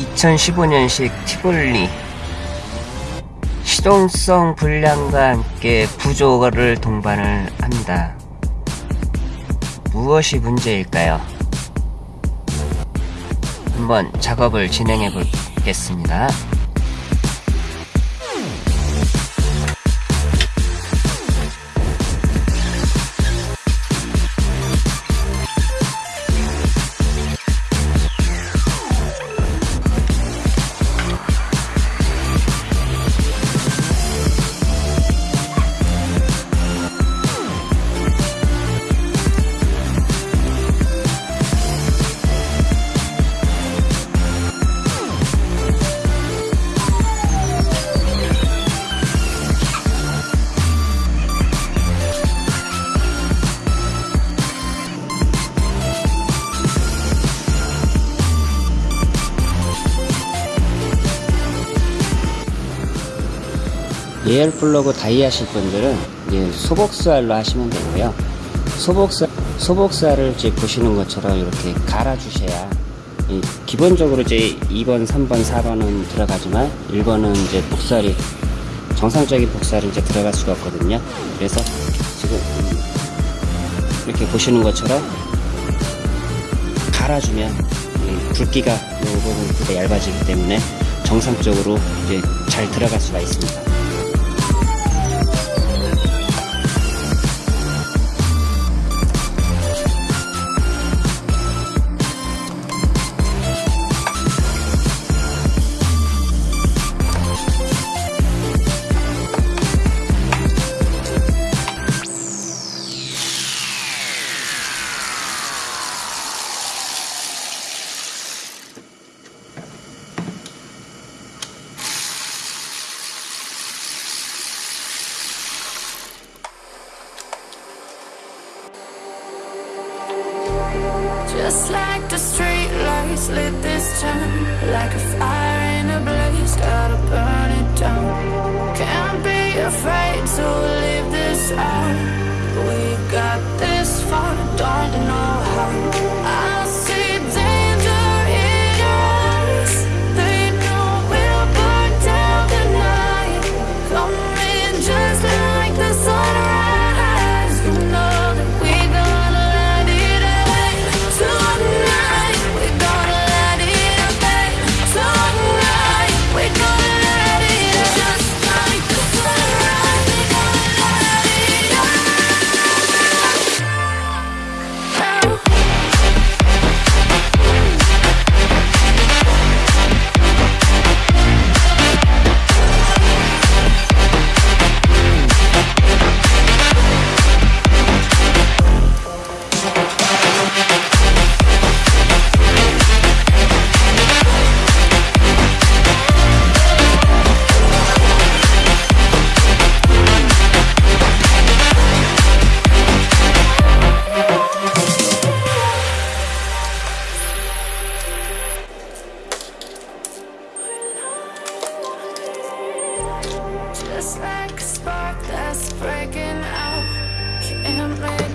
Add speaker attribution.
Speaker 1: 2015년식 티볼리 시동성 불량과 함께 부조를 동반을 합니다. 무엇이 문제일까요? 한번 작업을 진행해 보겠습니다. 예열 플러그 다이 하실 분들은 이제 소복살로 하시면 되고요. 소복살, 소복살을 이제 보시는 것처럼 이렇게 갈아 주셔야 기본적으로 이제 2번, 3번, 4번은 들어가지만 1번은 이제 복살이 정상적인 복살이 이제 들어갈 수가 없거든요. 그래서 지금 이렇게 보시는 것처럼 갈아주면 굵기가 이 부분 얇아지기 때문에 정상적으로 이제 잘 들어갈 수가 있습니다.
Speaker 2: Just like the street lights lit this town Like a fire in a blaze, gotta burn it down. Can't be afraid to leave this out Just like a spark that's breaking out. Can't